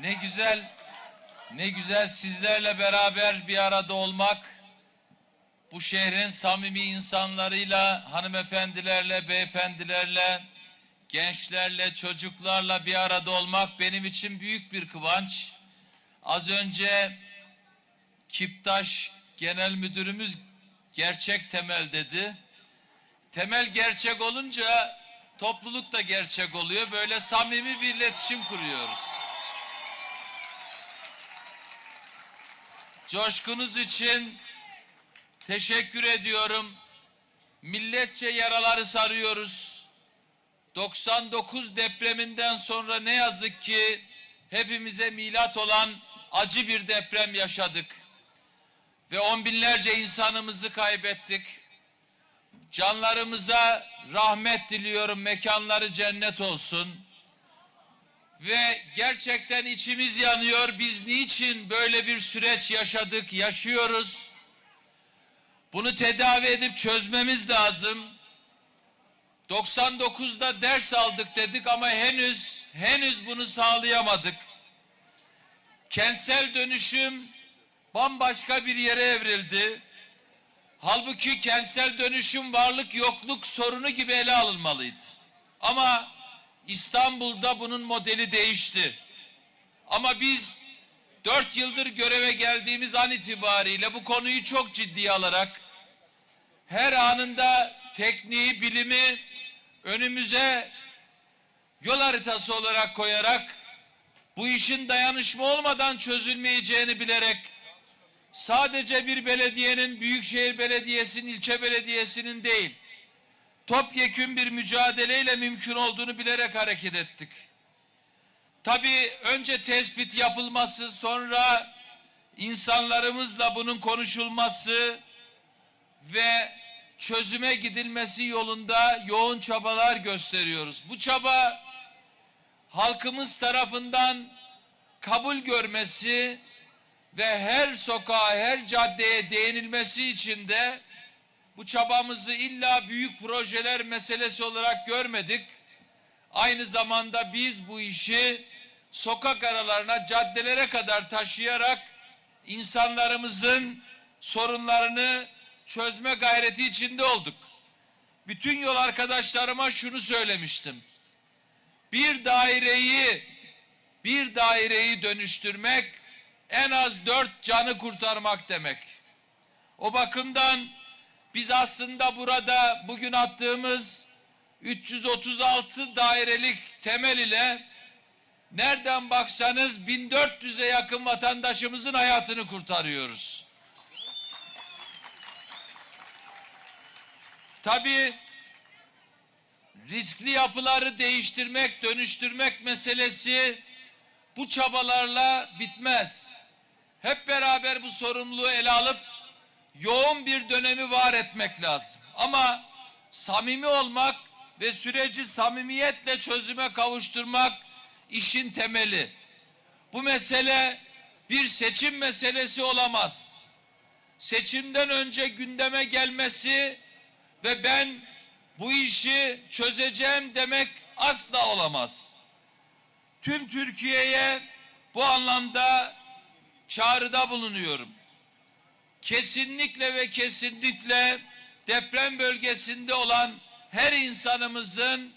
Ne güzel, ne güzel sizlerle beraber bir arada olmak. Bu şehrin samimi insanlarıyla, hanımefendilerle, beyefendilerle, gençlerle, çocuklarla bir arada olmak benim için büyük bir kıvanç. Az önce Kiptaş Genel Müdürümüz gerçek temel dedi. Temel gerçek olunca topluluk da gerçek oluyor. Böyle samimi bir iletişim kuruyoruz. Coşkunuz için teşekkür ediyorum. Milletçe yaraları sarıyoruz. 99 depreminden sonra ne yazık ki hepimize milat olan acı bir deprem yaşadık. Ve on binlerce insanımızı kaybettik. Canlarımıza rahmet diliyorum, mekanları cennet olsun. Ve gerçekten içimiz yanıyor. Biz niçin böyle bir süreç yaşadık, yaşıyoruz? Bunu tedavi edip çözmemiz lazım. 99'da ders aldık dedik ama henüz henüz bunu sağlayamadık. Kentsel dönüşüm bambaşka bir yere evrildi. Halbuki kentsel dönüşüm varlık yokluk sorunu gibi ele alınmalıydı. Ama İstanbul'da bunun modeli değişti. Ama biz dört yıldır göreve geldiğimiz an itibariyle bu konuyu çok ciddiye alarak her anında tekniği, bilimi önümüze yol haritası olarak koyarak bu işin dayanışma olmadan çözülmeyeceğini bilerek sadece bir belediyenin, büyükşehir belediyesinin, ilçe belediyesinin değil, topyekün bir mücadeleyle mümkün olduğunu bilerek hareket ettik. Tabii önce tespit yapılması, sonra insanlarımızla bunun konuşulması ve çözüme gidilmesi yolunda yoğun çabalar gösteriyoruz. Bu çaba halkımız tarafından kabul görmesi ve her sokağa, her caddeye değinilmesi için de bu çabamızı illa büyük projeler meselesi olarak görmedik. Aynı zamanda biz bu işi sokak aralarına, caddelere kadar taşıyarak insanlarımızın sorunlarını çözme gayreti içinde olduk. Bütün yol arkadaşlarıma şunu söylemiştim. Bir daireyi bir daireyi dönüştürmek en az dört canı kurtarmak demek. O bakımdan biz aslında burada bugün attığımız 336 dairelik temel ile nereden baksanız 1400'e yakın vatandaşımızın hayatını kurtarıyoruz. Tabii riskli yapıları değiştirmek, dönüştürmek meselesi bu çabalarla bitmez. Hep beraber bu sorumluluğu ele alıp yoğun bir dönemi var etmek lazım. Ama samimi olmak ve süreci samimiyetle çözüme kavuşturmak işin temeli. Bu mesele bir seçim meselesi olamaz. Seçimden önce gündeme gelmesi ve ben bu işi çözeceğim demek asla olamaz. Tüm Türkiye'ye bu anlamda çağrıda bulunuyorum. Kesinlikle ve kesinlikle deprem bölgesinde olan her insanımızın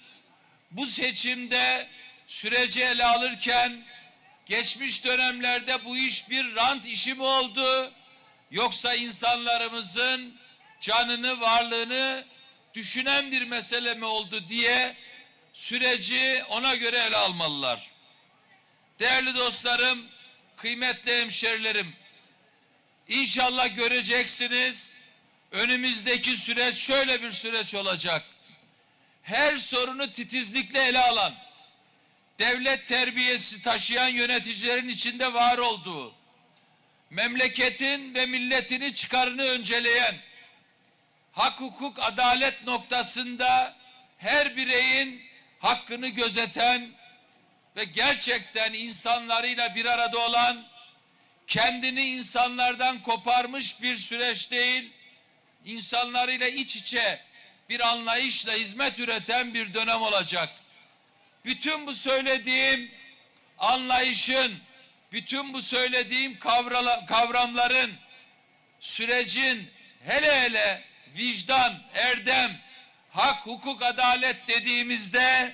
bu seçimde süreci ele alırken geçmiş dönemlerde bu iş bir rant işi mi oldu yoksa insanlarımızın canını, varlığını düşünen bir mesele mi oldu diye süreci ona göre ele almalılar. Değerli dostlarım, kıymetli hemşerilerim, inşallah göreceksiniz önümüzdeki süreç şöyle bir süreç olacak. Her sorunu titizlikle ele alan, devlet terbiyesi taşıyan yöneticilerin içinde var olduğu, memleketin ve milletini çıkarını önceleyen, hak hukuk adalet noktasında her bireyin hakkını gözeten ve gerçekten insanlarıyla bir arada olan kendini insanlardan koparmış bir süreç değil, insanlarıyla iç içe bir anlayışla hizmet üreten bir dönem olacak. Bütün bu söylediğim anlayışın, bütün bu söylediğim kavramların sürecin hele hele vicdan, erdem, hak, hukuk, adalet dediğimizde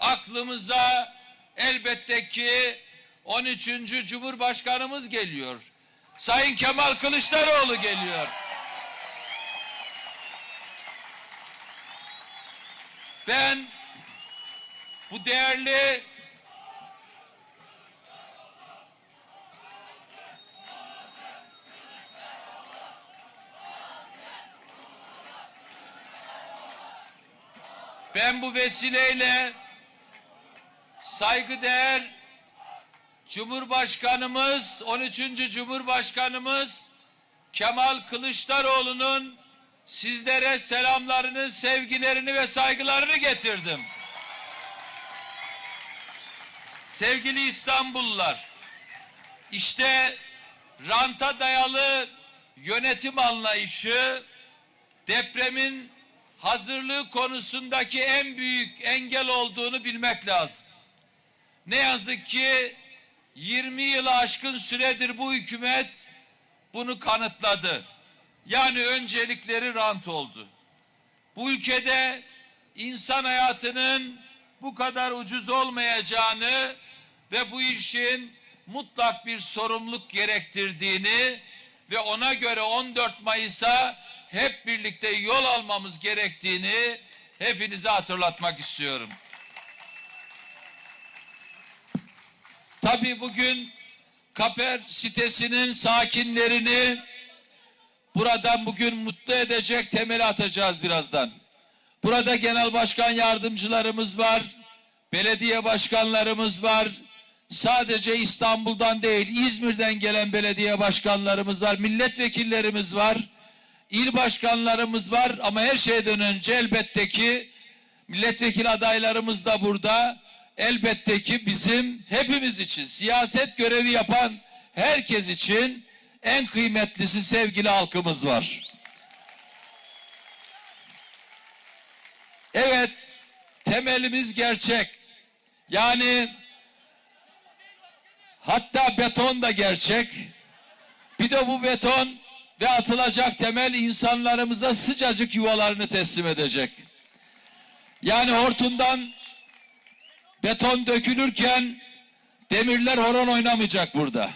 aklımıza elbette ki 13. Cumhurbaşkanımız geliyor. Sayın Kemal Kılıçdaroğlu geliyor. Ben bu değerli Ben bu vesileyle saygıdeğer Cumhurbaşkanımız 13. Cumhurbaşkanımız Kemal Kılıçdaroğlu'nun sizlere selamlarını, sevgilerini ve saygılarını getirdim. Sevgili İstanbullular, işte ranta dayalı yönetim anlayışı depremin hazırlığı konusundaki en büyük engel olduğunu bilmek lazım. Ne yazık ki 20 yılı aşkın süredir bu hükümet bunu kanıtladı. Yani öncelikleri rant oldu. Bu ülkede insan hayatının bu kadar ucuz olmayacağını ve bu işin mutlak bir sorumluluk gerektirdiğini ve ona göre 14 Mayıs'a hep birlikte yol almamız gerektiğini hepinize hatırlatmak istiyorum. Tabii bugün Kaper sitesinin sakinlerini buradan bugün mutlu edecek temeli atacağız birazdan. Burada genel başkan yardımcılarımız var, belediye başkanlarımız var. Sadece İstanbul'dan değil, İzmir'den gelen belediye başkanlarımız var, milletvekillerimiz var, il başkanlarımız var ama her şeyden önce elbette ki milletvekili adaylarımız da burada. Elbette ki bizim hepimiz için siyaset görevi yapan herkes için en kıymetlisi sevgili halkımız var. Evet, temelimiz gerçek. Yani hatta beton da gerçek. Bir de bu beton ve atılacak temel insanlarımıza sıcacık yuvalarını teslim edecek. Yani hortumdan beton dökülürken demirler horon oynamayacak burada.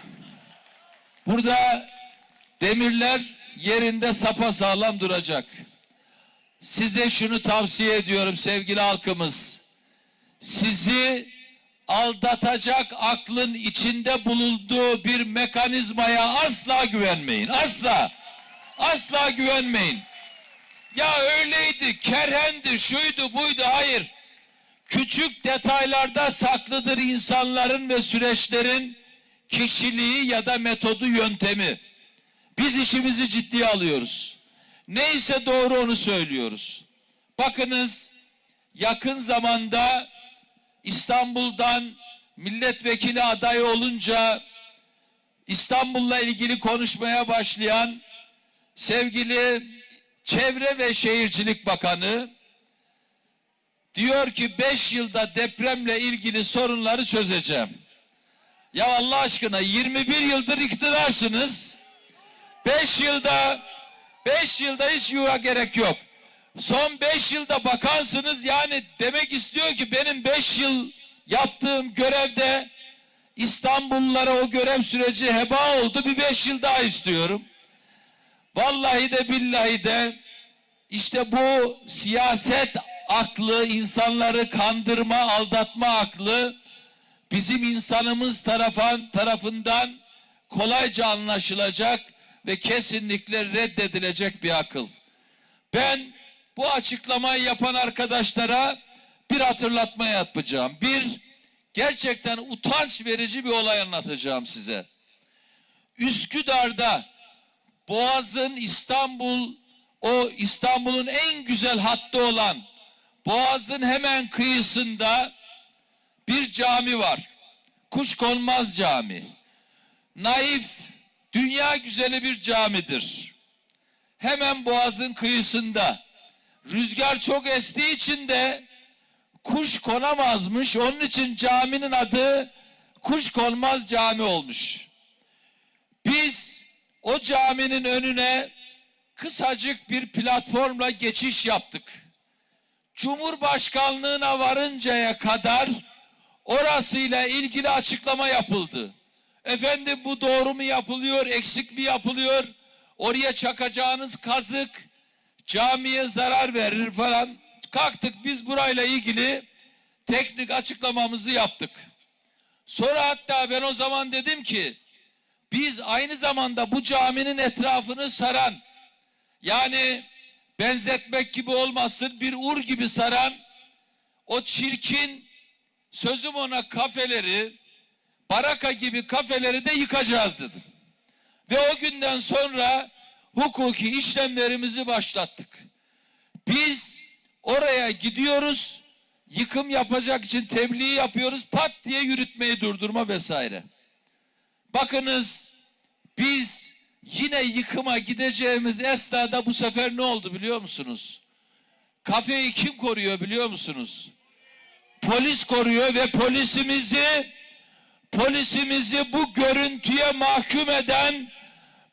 Burada demirler yerinde sapa sağlam duracak. Size şunu tavsiye ediyorum sevgili halkımız. Sizi aldatacak aklın içinde bulunduğu bir mekanizmaya asla güvenmeyin. Asla. Asla güvenmeyin. Ya öyleydi, kerhendi, şuydu, buydu. Hayır. Küçük detaylarda saklıdır insanların ve süreçlerin kişiliği ya da metodu, yöntemi. Biz işimizi ciddiye alıyoruz. Neyse doğru onu söylüyoruz. Bakınız yakın zamanda İstanbul'dan milletvekili adayı olunca İstanbul'la ilgili konuşmaya başlayan sevgili Çevre ve Şehircilik Bakanı diyor ki 5 yılda depremle ilgili sorunları çözeceğim. Ya Allah aşkına 21 yıldır iktidarsınız. 5 yılda 5 yılda hiç yuva gerek yok. Son 5 yılda bakansınız yani demek istiyor ki benim 5 yıl yaptığım görevde İstanbullulara o görev süreci heba oldu. Bir 5 yıl daha istiyorum. Vallahi de billahi de işte bu siyaset aklı, insanları kandırma, aldatma aklı bizim insanımız tarafından kolayca anlaşılacak ve kesinlikle reddedilecek bir akıl. Ben bu açıklamayı yapan arkadaşlara bir hatırlatma yapacağım. Bir, gerçekten utanç verici bir olay anlatacağım size. Üsküdar'da Boğaz'ın İstanbul, o İstanbul'un en güzel hattı olan Boğaz'ın hemen kıyısında bir cami var. Kuşkonmaz Cami. Naif, dünya güzeli bir camidir. Hemen Boğaz'ın kıyısında. Rüzgar çok estiği için de kuş konamazmış. Onun için caminin adı kuşkonmaz cami olmuş. Biz o caminin önüne kısacık bir platformla geçiş yaptık. Cumhurbaşkanlığına varıncaya kadar orasıyla ilgili açıklama yapıldı. Efendim bu doğru mu yapılıyor, eksik mi yapılıyor? Oraya çakacağınız kazık camiye zarar verir falan. Kalktık biz burayla ilgili teknik açıklamamızı yaptık. Sonra hatta ben o zaman dedim ki biz aynı zamanda bu caminin etrafını saran yani benzetmek gibi olmasın bir ur gibi saran o çirkin sözüm ona kafeleri baraka gibi kafeleri de yıkacağız dedim. Ve o günden sonra hukuki işlemlerimizi başlattık. Biz oraya gidiyoruz, yıkım yapacak için tebliğ yapıyoruz, pat diye yürütmeyi durdurma vesaire. Bakınız biz yine yıkıma gideceğimiz esnada bu sefer ne oldu biliyor musunuz? Kafeyi kim koruyor biliyor musunuz? Polis koruyor ve polisimizi polisimizi bu görüntüye mahkum eden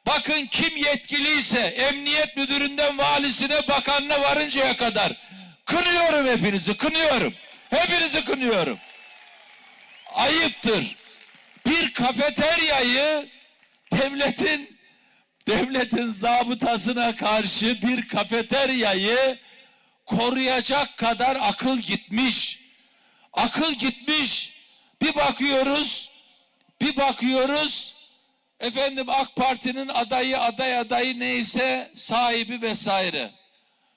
bakın kim yetkiliyse emniyet müdüründen valisine bakanına varıncaya kadar kınıyorum hepinizi kınıyorum. Hepinizi kınıyorum. Ayıptır. Bir kafeteryayı devletin devletin zabıtasına karşı bir kafeteryayı koruyacak kadar akıl gitmiş. Akıl gitmiş. Bir bakıyoruz, bir bakıyoruz. Efendim AK Parti'nin adayı, aday adayı neyse sahibi vesaire.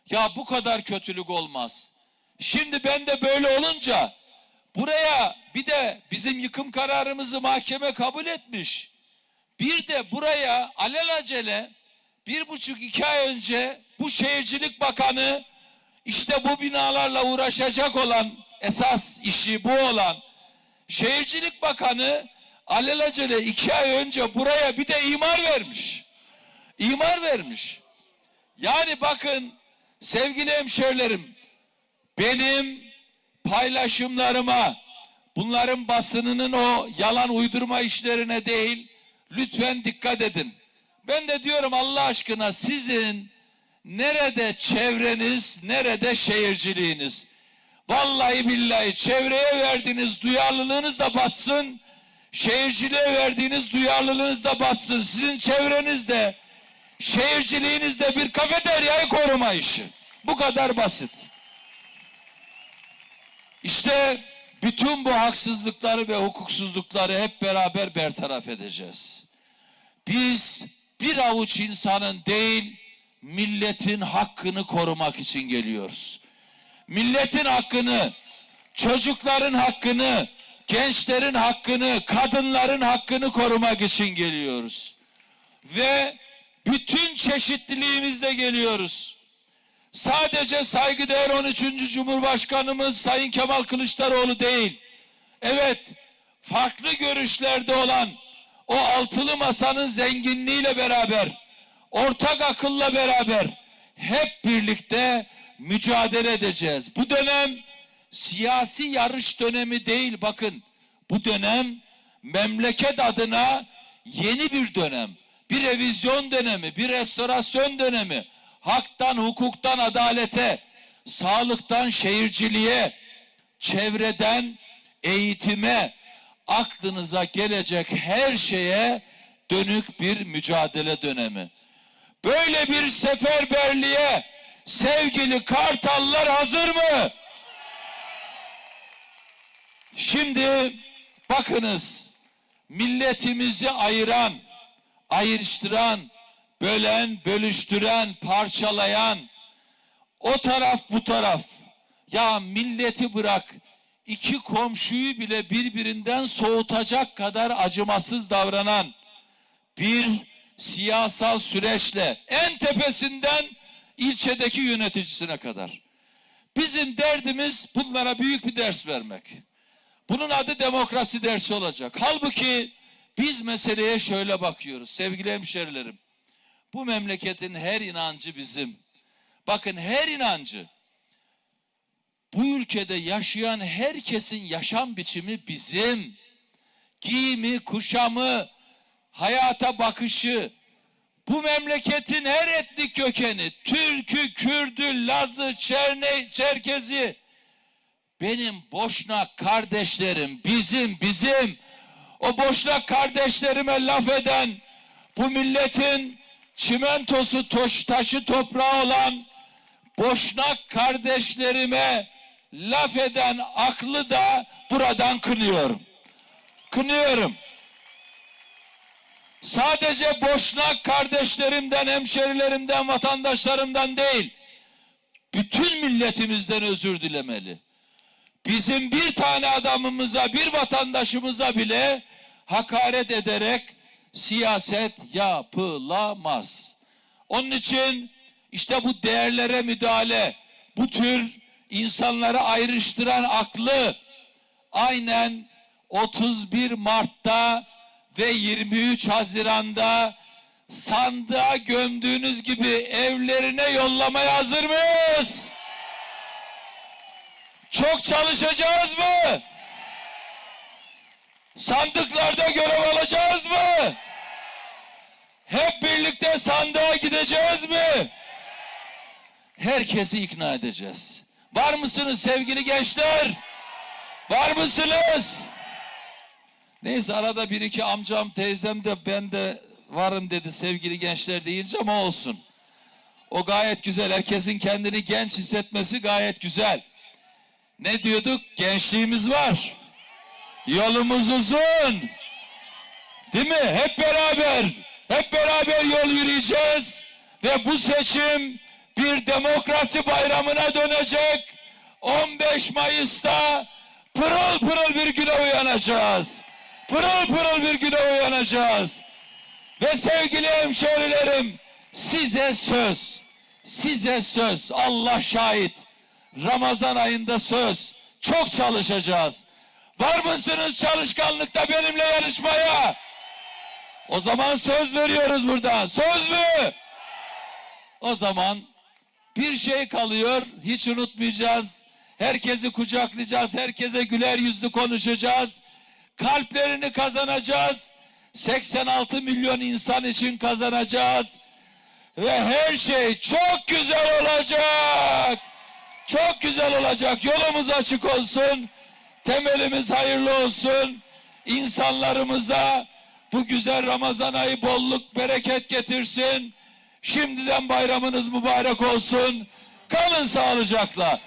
Ya bu kadar kötülük olmaz. Şimdi ben de böyle olunca buraya bir de bizim yıkım kararımızı mahkeme kabul etmiş. Bir de buraya alelacele bir buçuk iki ay önce bu şehircilik bakanı işte bu binalarla uğraşacak olan esas işi bu olan şehircilik bakanı alelacele iki ay önce buraya bir de imar vermiş. İmar vermiş. Yani bakın sevgili hemşerilerim benim paylaşımlarıma bunların basınının o yalan uydurma işlerine değil lütfen dikkat edin. Ben de diyorum Allah aşkına sizin nerede çevreniz, nerede şehirciliğiniz? Vallahi billahi çevreye verdiğiniz duyarlılığınız da batsın, şehirciliğe verdiğiniz duyarlılığınız da batsın. Sizin çevrenizde, şehirciliğinizde bir kafeteryayı koruma işi. Bu kadar basit. İşte bütün bu haksızlıkları ve hukuksuzlukları hep beraber bertaraf edeceğiz. Biz bir avuç insanın değil, milletin hakkını korumak için geliyoruz. Milletin hakkını, çocukların hakkını, gençlerin hakkını, kadınların hakkını korumak için geliyoruz. Ve bütün çeşitliliğimizle geliyoruz. Sadece saygıdeğer 13. Cumhurbaşkanımız Sayın Kemal Kılıçdaroğlu değil. Evet, farklı görüşlerde olan o altılı masanın zenginliğiyle beraber, ortak akılla beraber hep birlikte mücadele edeceğiz. Bu dönem siyasi yarış dönemi değil bakın. Bu dönem memleket adına yeni bir dönem. Bir revizyon dönemi, bir restorasyon dönemi. Haktan, hukuktan adalete, sağlıktan şehirciliğe, çevreden eğitime, aklınıza gelecek her şeye dönük bir mücadele dönemi. Böyle bir seferberliğe sevgili kartallar hazır mı? Şimdi bakınız milletimizi ayıran, ayrıştıran, bölen, bölüştüren, parçalayan o taraf bu taraf. Ya milleti bırak iki komşuyu bile birbirinden soğutacak kadar acımasız davranan bir siyasal süreçle en tepesinden ilçedeki yöneticisine kadar. Bizim derdimiz bunlara büyük bir ders vermek. Bunun adı demokrasi dersi olacak. Halbuki biz meseleye şöyle bakıyoruz sevgili hemşerilerim. Bu memleketin her inancı bizim. Bakın her inancı bu ülkede yaşayan herkesin yaşam biçimi bizim. giyimi, kuşamı, hayata bakışı, bu memleketin her etnik kökeni, Türk'ü, Kürd'ü, Laz'ı, Çerne, Çerkezi, benim Boşnak kardeşlerim, bizim, bizim, o Boşnak kardeşlerime laf eden, bu milletin çimentosu, toş, taşı toprağı olan Boşnak kardeşlerime laf eden aklı da buradan kınıyorum. Kınıyorum. Sadece Boşnak kardeşlerimden, hemşerilerimden, vatandaşlarımdan değil, bütün milletimizden özür dilemeli. Bizim bir tane adamımıza, bir vatandaşımıza bile hakaret ederek siyaset yapılamaz. Onun için işte bu değerlere müdahale, bu tür insanları ayrıştıran aklı aynen 31 Mart'ta ve 23 Haziran'da sandığa gömdüğünüz gibi evlerine yollamaya hazır mıyız? Çok çalışacağız mı? Sandıklarda görev alacağız mı? Hep birlikte sandığa gideceğiz mi? Herkesi ikna edeceğiz. Var mısınız sevgili gençler? Var mısınız? Neyse arada bir iki amcam teyzem de ben de varım dedi sevgili gençler deyince ama olsun. O gayet güzel. Herkesin kendini genç hissetmesi gayet güzel. Ne diyorduk? Gençliğimiz var. Yolumuz uzun. Değil mi? Hep beraber, hep beraber yol yürüyeceğiz. Ve bu seçim bir demokrasi bayramına dönecek. 15 Mayıs'ta pırıl pırıl bir güne uyanacağız. Pırıl pırıl bir güne uyanacağız. Ve sevgili hemşehrilerim size söz, size söz Allah şahit. Ramazan ayında söz. Çok çalışacağız. Var mısınız çalışkanlıkta benimle yarışmaya? O zaman söz veriyoruz burada. Söz mü? O zaman bir şey kalıyor. Hiç unutmayacağız. Herkesi kucaklayacağız. Herkese güler yüzlü konuşacağız. Kalplerini kazanacağız. 86 milyon insan için kazanacağız. Ve her şey çok güzel olacak. Çok güzel olacak. Yolumuz açık olsun. Temelimiz hayırlı olsun. İnsanlarımıza bu güzel Ramazan ayı bolluk, bereket getirsin. Şimdiden bayramınız mübarek olsun. Kalın sağlıcakla.